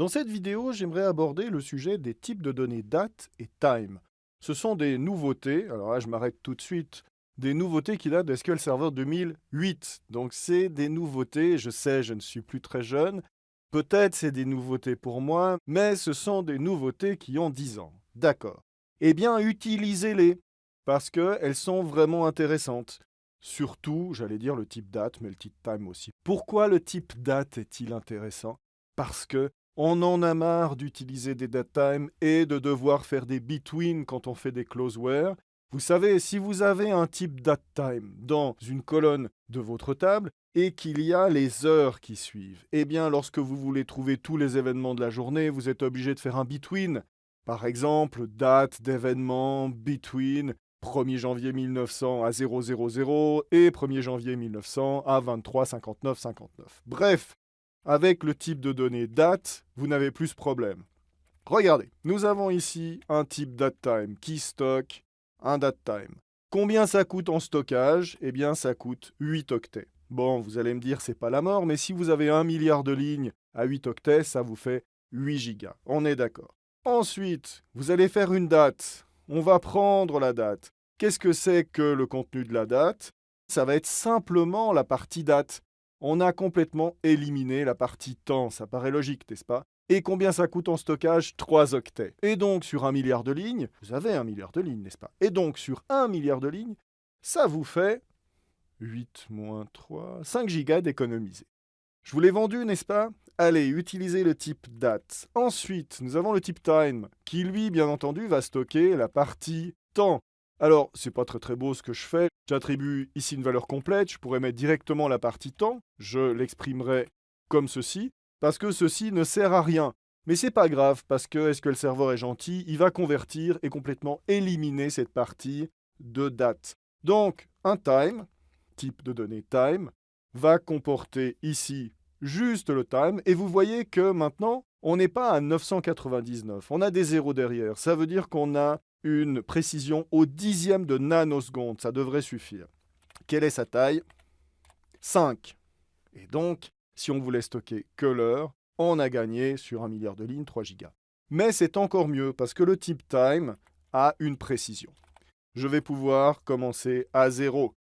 Dans cette vidéo, j'aimerais aborder le sujet des types de données date et time. Ce sont des nouveautés, alors là je m'arrête tout de suite, des nouveautés qui datent de SQL Server 2008. Donc c'est des nouveautés, je sais, je ne suis plus très jeune, peut-être c'est des nouveautés pour moi, mais ce sont des nouveautés qui ont 10 ans. D'accord. Eh bien, utilisez-les, parce qu'elles sont vraiment intéressantes. Surtout, j'allais dire le type date, mais le type time aussi. Pourquoi le type date est-il intéressant? Parce que on en a marre d'utiliser des datetimes et de devoir faire des between quand on fait des closeware. Vous savez, si vous avez un type datetime dans une colonne de votre table et qu'il y a les heures qui suivent, eh bien, lorsque vous voulez trouver tous les événements de la journée, vous êtes obligé de faire un between. Par exemple, date d'événement between 1er janvier 1900 à 000 et 1er janvier 1900 à 23.59.59. Bref, avec le type de données date, vous n'avez plus ce problème. Regardez, nous avons ici un type datetime qui stocke un datetime. Combien ça coûte en stockage? Eh bien, ça coûte 8 octets. Bon, vous allez me dire, c'est pas la mort, mais si vous avez un milliard de lignes à 8 octets, ça vous fait 8 gigas. On est d'accord. Ensuite, vous allez faire une date. On va prendre la date. Qu'est-ce que c'est que le contenu de la date? Ça va être simplement la partie date on a complètement éliminé la partie temps. Ça paraît logique, n'est-ce pas? Et combien ça coûte en stockage? 3 octets. Et donc, sur un milliard de lignes, vous avez un milliard de lignes, n'est-ce pas? Et donc, sur un milliard de lignes, ça vous fait 8 moins 3, 5 gigas d'économiser. Je vous l'ai vendu, n'est-ce pas? Allez, utilisez le type date. Ensuite, nous avons le type time, qui lui, bien entendu, va stocker la partie temps. Alors, c'est pas très très beau ce que je fais. J'attribue ici une valeur complète. Je pourrais mettre directement la partie temps. Je l'exprimerai comme ceci, parce que ceci ne sert à rien. Mais c'est pas grave, parce que est-ce que le serveur est gentil? Il va convertir et complètement éliminer cette partie de date. Donc, un time, type de données time, va comporter ici juste le time. Et vous voyez que maintenant, on n'est pas à 999. On a des zéros derrière. Ça veut dire qu'on a une précision au dixième de nanoseconde. Ça devrait suffire. Quelle est sa taille? 5. Et donc, si on voulait stocker que l'heure, on a gagné sur un milliard de lignes 3 gigas. Mais c'est encore mieux parce que le type time a une précision. Je vais pouvoir commencer à 0.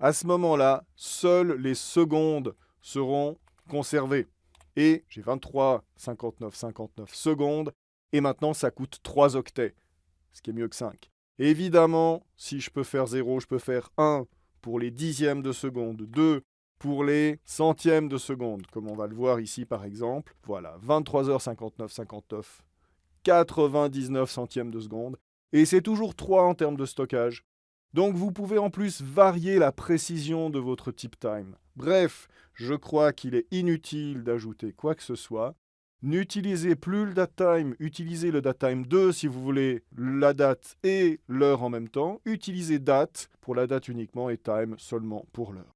À ce moment-là, seules les secondes seront conservées. Et j'ai 23, 59, 59 secondes. Et maintenant, ça coûte 3 octets ce qui est mieux que 5. Évidemment, si je peux faire 0, je peux faire 1 pour les dixièmes de seconde, 2 pour les centièmes de seconde, comme on va le voir ici par exemple. Voilà, 23h59, 59, 99 centièmes de seconde. Et c'est toujours 3 en termes de stockage. Donc vous pouvez en plus varier la précision de votre type time. Bref, je crois qu'il est inutile d'ajouter quoi que ce soit. N'utilisez plus le datetime, utilisez le datetime 2 si vous voulez la date et l'heure en même temps. Utilisez date pour la date uniquement et time seulement pour l'heure.